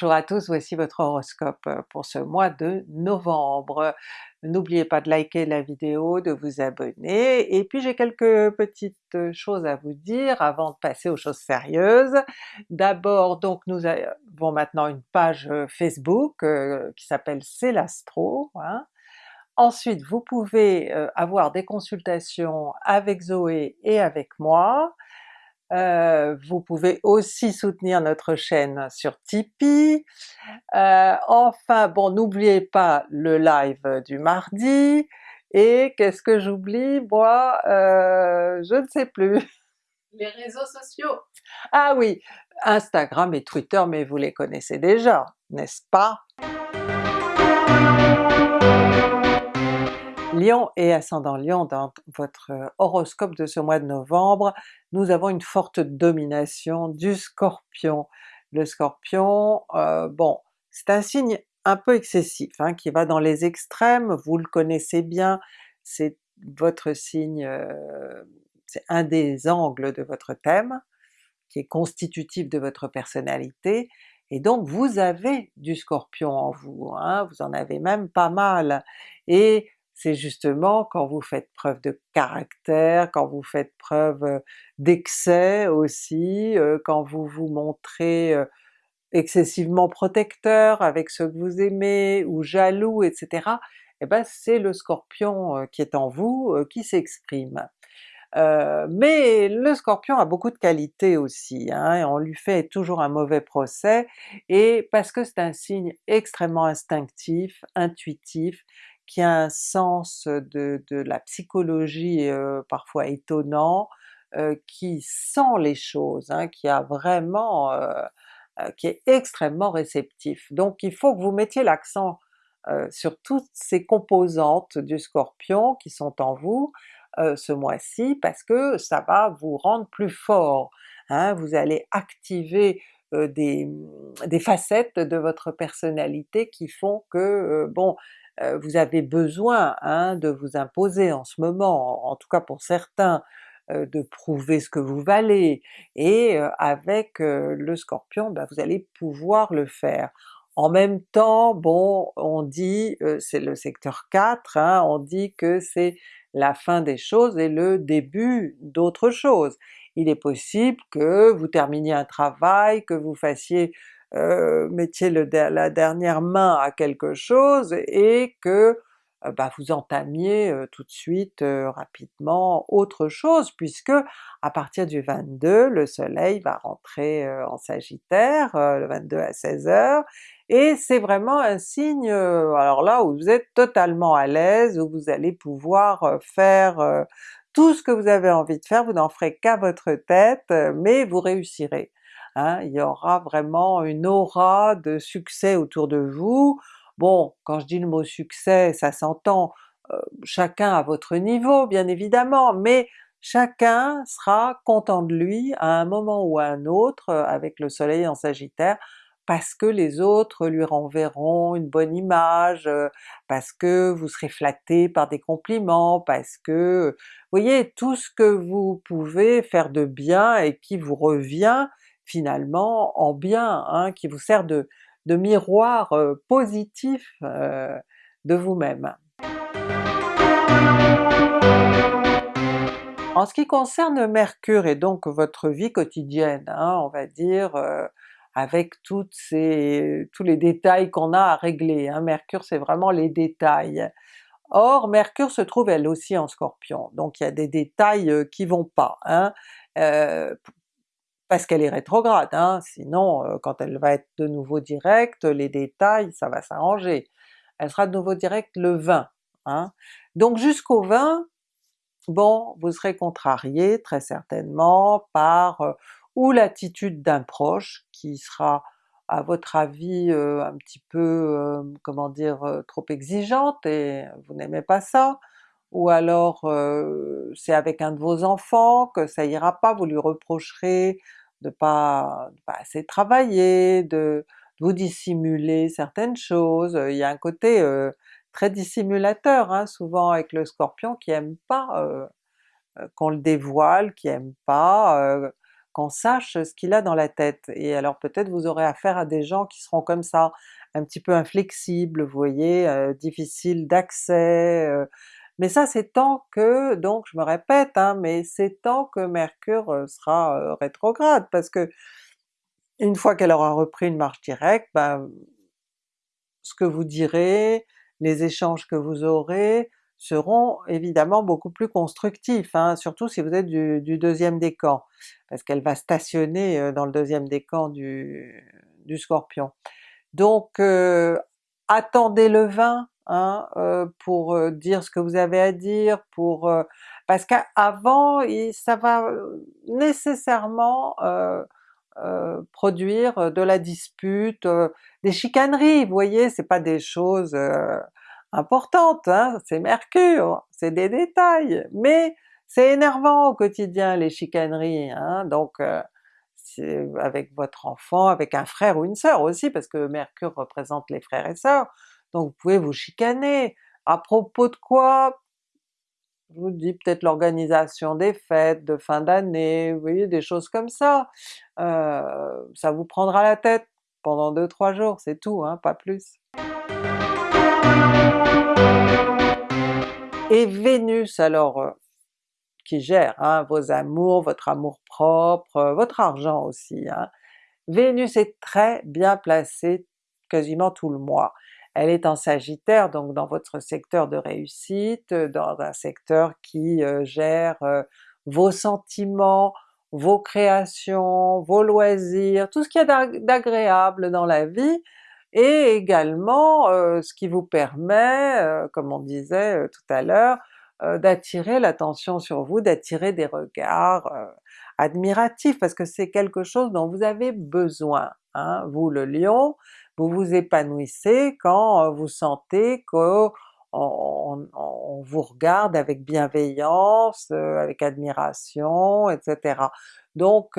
Bonjour à tous, voici votre horoscope pour ce mois de novembre. N'oubliez pas de liker la vidéo, de vous abonner, et puis j'ai quelques petites choses à vous dire avant de passer aux choses sérieuses. D'abord donc nous avons maintenant une page Facebook euh, qui s'appelle C'est l'Astro, hein. Ensuite vous pouvez euh, avoir des consultations avec Zoé et avec moi, euh, vous pouvez aussi soutenir notre chaîne sur Tipeee. Euh, enfin bon, n'oubliez pas le live du mardi, et qu'est-ce que j'oublie? Moi? Euh, je ne sais plus. Les réseaux sociaux! Ah oui, Instagram et Twitter, mais vous les connaissez déjà, n'est-ce pas? Lion et ascendant Lion, dans votre horoscope de ce mois de novembre, nous avons une forte domination du Scorpion. Le Scorpion, euh, bon, c'est un signe un peu excessif, hein, qui va dans les extrêmes, vous le connaissez bien, c'est votre signe, euh, c'est un des angles de votre thème, qui est constitutif de votre personnalité, et donc vous avez du Scorpion en vous, hein, vous en avez même pas mal, et c'est justement quand vous faites preuve de caractère, quand vous faites preuve d'excès aussi, quand vous vous montrez excessivement protecteur avec ceux que vous aimez, ou jaloux, etc. et eh ben c'est le Scorpion qui est en vous qui s'exprime. mais le Scorpion a beaucoup de qualités aussi, hein, et on lui fait toujours un mauvais procès, et parce que c'est un signe extrêmement instinctif, intuitif, qui a un sens de, la psychologie parfois étonnant, qui sent les choses, hein, qui a vraiment... qui est extrêmement réceptif. Donc il faut que vous mettiez l'accent sur toutes ces composantes du Scorpion qui sont en vous ce mois-ci, parce que ça va vous rendre plus fort. Hein, vous allez activer des, des, facettes de votre personnalité qui font que, bon, euh, vous avez besoin hein, de vous imposer en ce moment, en, tout cas pour certains, euh, de prouver ce que vous valez, et euh, avec le Scorpion, ben, vous allez pouvoir le faire. En même temps, bon, on dit, c'est le secteur 4, hein, on dit que c'est la fin des choses et le début d'autre chose. Il est possible que vous terminiez un travail, que vous fassiez euh, mettiez la dernière main à quelque chose et que euh, bah, vous entamiez euh, tout de suite rapidement autre chose, puisque à partir du 22, le soleil va rentrer en Sagittaire, le 22 à 16h, et c'est vraiment un signe, alors là où vous êtes totalement à l'aise, où vous allez pouvoir faire tout ce que vous avez envie de faire, vous n'en ferez qu'à votre tête, mais vous réussirez. Hein, il y aura vraiment une aura de succès autour de vous. Bon, quand je dis le mot succès, ça s'entend chacun à votre niveau bien évidemment, mais chacun sera content de lui à un moment ou à un autre avec le soleil en Sagittaire, parce que les autres lui renverront une bonne image, parce que vous serez flatté par des compliments, parce que... Voyez, tout ce que vous pouvez faire de bien et qui vous revient finalement en bien, hein, qui vous sert de, miroir positif de vous-même. En ce qui concerne Mercure et donc votre vie quotidienne, hein, on va dire, avec toutes ces, tous les détails qu'on a à régler, hein. Mercure c'est vraiment les détails. Or Mercure se trouve elle aussi en Scorpion, donc il y a des détails qui vont pas. Hein parce qu'elle est rétrograde, hein, sinon euh, quand elle va être de nouveau directe, les détails ça va s'arranger. Elle sera de nouveau directe le 20. Hein. Donc jusqu'au 20, bon, vous serez contrarié très certainement par euh, ou l'attitude d'un proche qui sera à votre avis euh, un petit peu, comment dire, trop exigeante et vous n'aimez pas ça, ou alors c'est avec un de vos enfants que ça ira pas, vous lui reprocherez de pas, pas assez travailler, de, vous dissimuler certaines choses, il y a un côté très dissimulateur hein, souvent avec le Scorpion qui aime pas qu'on le dévoile, qui aime pas qu'on sache ce qu'il a dans la tête, et alors peut-être vous aurez affaire à des gens qui seront comme ça, un petit peu inflexibles, vous voyez, euh, difficiles d'accès, euh. mais ça c'est tant que, donc je me répète, hein, mais c'est tant que Mercure euh, sera rétrograde, parce que une fois qu'elle aura repris une marche directe, ben, ce que vous direz, les échanges que vous aurez, seront évidemment beaucoup plus constructifs, hein, surtout si vous êtes du, deuxième décan, parce qu'elle va stationner euh, dans le deuxième décan du, du Scorpion. Donc euh, attendez le 20 hein, euh, pour dire ce que vous avez à dire, pour parce qu'avant ça va nécessairement produire de la dispute, des chicaneries, vous voyez, c'est pas des choses importante, hein, c'est Mercure, c'est des détails, mais c'est énervant au quotidien les chicaneries, hein, donc euh, avec votre enfant, avec un frère ou une sœur aussi, parce que Mercure représente les frères et sœurs, donc vous pouvez vous chicaner. À propos de quoi? Je vous dis peut-être l'organisation des fêtes de fin d'année, vous voyez, des choses comme ça. Euh, ça vous prendra la tête pendant 2-3 jours, c'est tout, hein, pas plus. Et Vénus alors, euh, qui gère hein, vos amours, votre amour propre, euh, votre argent aussi, hein. Vénus est très bien placée quasiment tout le mois. Elle est en Sagittaire, donc dans votre secteur de réussite, dans un secteur qui euh, gère vos sentiments, vos créations, vos loisirs, tout ce qu'il y a d'agréable dans la vie, et également euh, ce qui vous permet, euh, comme on disait euh, tout à l'heure, d'attirer l'attention sur vous, d'attirer des regards admiratifs, parce que c'est quelque chose dont vous avez besoin. Hein. Vous le Lion, vous vous épanouissez quand vous sentez que on, vous regarde avec bienveillance, avec admiration, etc. Donc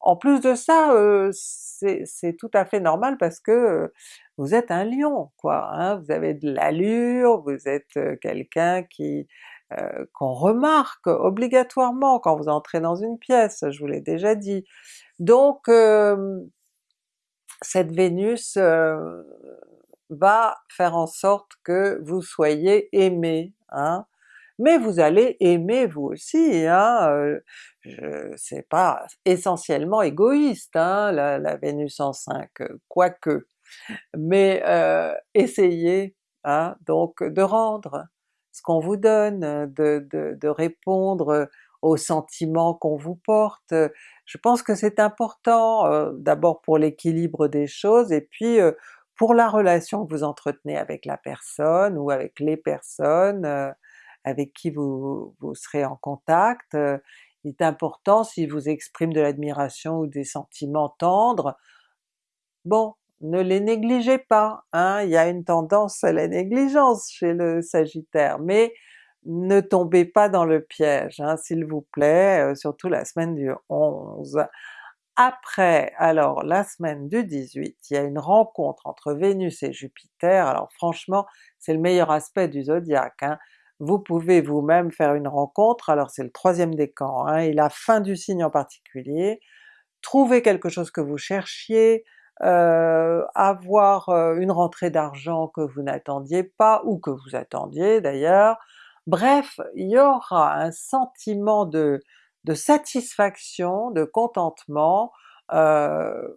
en plus de ça, c'est tout à fait normal parce que vous êtes un lion, quoi, hein, vous avez de l'allure, vous êtes quelqu'un qui qu'on remarque obligatoirement quand vous entrez dans une pièce, je vous l'ai déjà dit. Donc cette Vénus va faire en sorte que vous soyez aimé, hein, mais vous allez aimer vous aussi, hein, c'est pas essentiellement égoïste hein, la, Vénus en 5, quoique, mais essayez hein, donc de rendre ce qu'on vous donne, de, de, répondre aux sentiments qu'on vous porte. Je pense que c'est important, d'abord pour l'équilibre des choses, et puis pour la relation que vous entretenez avec la personne ou avec les personnes, avec qui vous, serez en contact. Il est important s'il vous exprime de l'admiration ou des sentiments tendres, bon, ne les négligez pas, hein? il y a une tendance à la négligence chez le Sagittaire, mais ne tombez pas dans le piège, hein, s'il vous plaît, surtout la semaine du 11. Après, alors la semaine du 18, il y a une rencontre entre Vénus et Jupiter, alors franchement c'est le meilleur aspect du zodiaque, hein vous pouvez vous-même faire une rencontre, alors c'est le troisième décan, hein, et la fin du signe en particulier, trouver quelque chose que vous cherchiez, euh, avoir euh, une rentrée d'argent que vous n'attendiez pas, ou que vous attendiez d'ailleurs, bref, il y aura un sentiment de, satisfaction, de contentement, euh,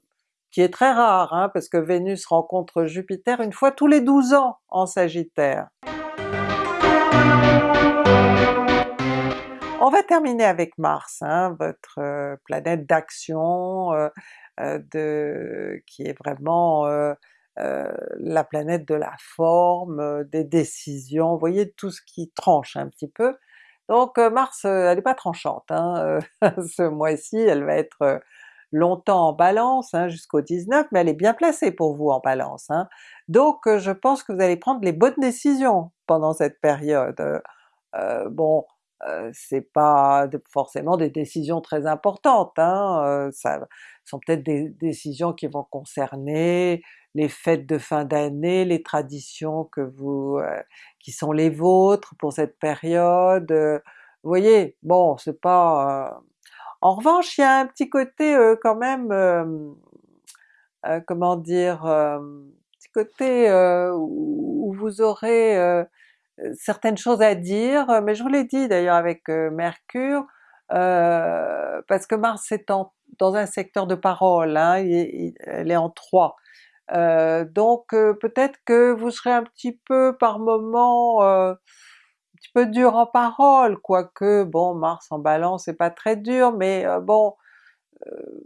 qui est très rare, hein, parce que Vénus rencontre Jupiter une fois tous les 12 ans en Sagittaire. On va terminer avec Mars, hein, votre planète d'action, qui est vraiment la planète de la forme, des décisions, vous voyez tout ce qui tranche un petit peu. Donc Mars, elle n'est pas tranchante, hein, ce mois-ci elle va être longtemps en Balance, hein, jusqu'au 19, mais elle est bien placée pour vous en Balance. Donc je pense que vous allez prendre les bonnes décisions pendant cette période. bon, euh, c'est pas forcément des décisions très importantes, hein, euh, ça sont peut-être des décisions qui vont concerner les fêtes de fin d'année, les traditions que vous, euh, qui sont les vôtres pour cette période, vous voyez, bon c'est pas... En revanche, il y a un petit côté quand même, comment dire, petit côté où vous aurez certaines choses à dire, mais je vous l'ai dit d'ailleurs avec Mercure, parce que Mars est dans un secteur de parole, hein, elle est en 3. donc peut-être que vous serez un petit peu par moment un petit peu dur en parole, quoique bon Mars en Balance c'est pas très dur, mais bon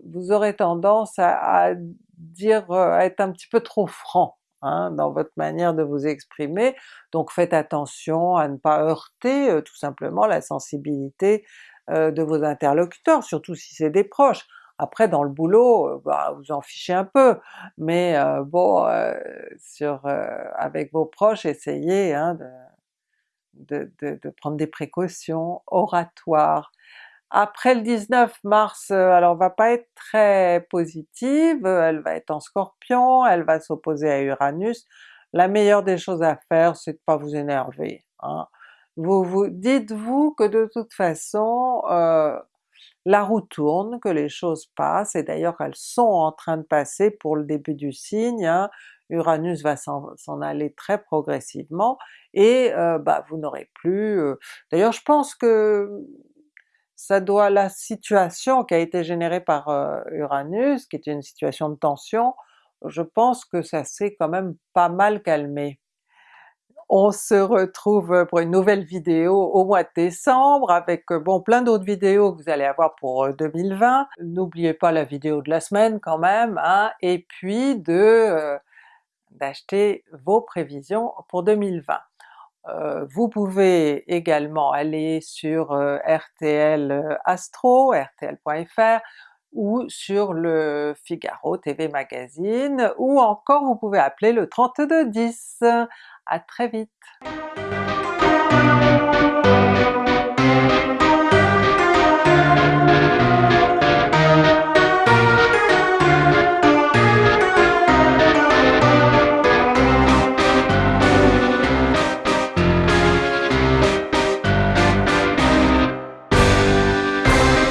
vous aurez tendance à, dire, à être un petit peu trop franc hein, dans votre manière de vous exprimer, donc faites attention à ne pas heurter tout simplement la sensibilité de vos interlocuteurs, surtout si c'est des proches. Après dans le boulot, bah, vous en fichez un peu, mais bon, sur, avec vos proches, essayez hein, de, de, de, prendre des précautions oratoires. Après le 19 mars, alors va pas être très positive, elle va être en Scorpion, elle va s'opposer à Uranus. La meilleure des choses à faire, c'est de pas vous énerver. Hein. Vous vous dites-vous que de toute façon, la roue tourne, que les choses passent, et d'ailleurs elles sont en train de passer pour le début du signe, hein. Uranus va s'en aller très progressivement, et euh, bah, vous n'aurez plus... Euh, d'ailleurs je pense que ça doit, la situation qui a été générée par euh, Uranus, qui était une situation de tension, je pense que ça s'est quand même pas mal calmé. On se retrouve pour une nouvelle vidéo au mois de décembre avec bon plein d'autres vidéos que vous allez avoir pour 2020. Euh, N'oubliez pas la vidéo de la semaine quand même, hein, et puis de euh, d'acheter vos prévisions pour 2020. Euh, vous pouvez également aller sur RTL Astro, rtl.fr, ou sur le Figaro TV Magazine, ou encore vous pouvez appeler le 3210. À très vite!